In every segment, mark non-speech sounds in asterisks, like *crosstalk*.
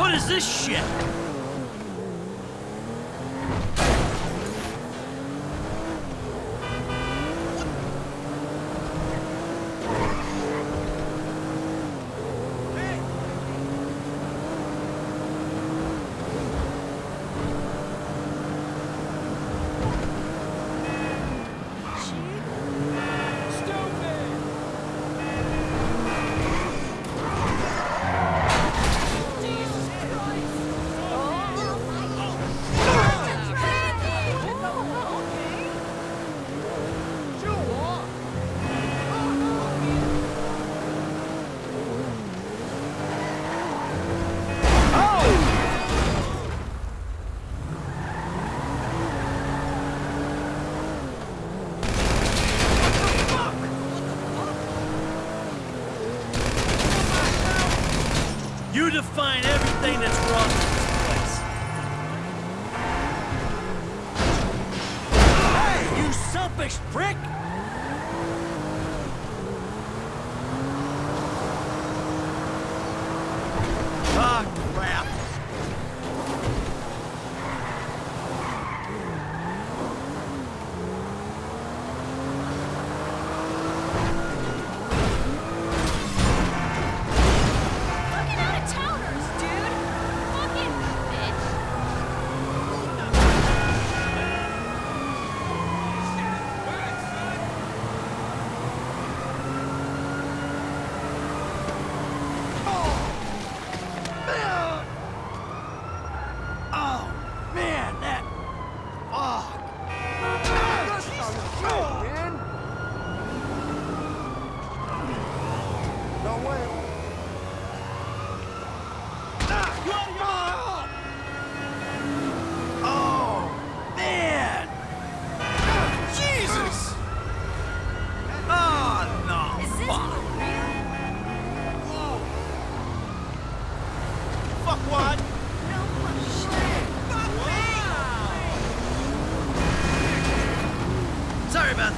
What is this shit? You define everything that's wrong with this place. Hey, you selfish prick!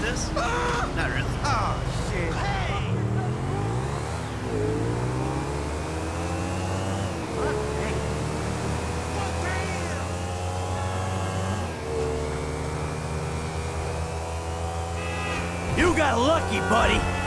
This. *gasps* Not really. Oh, shit. Hey! You got lucky, buddy.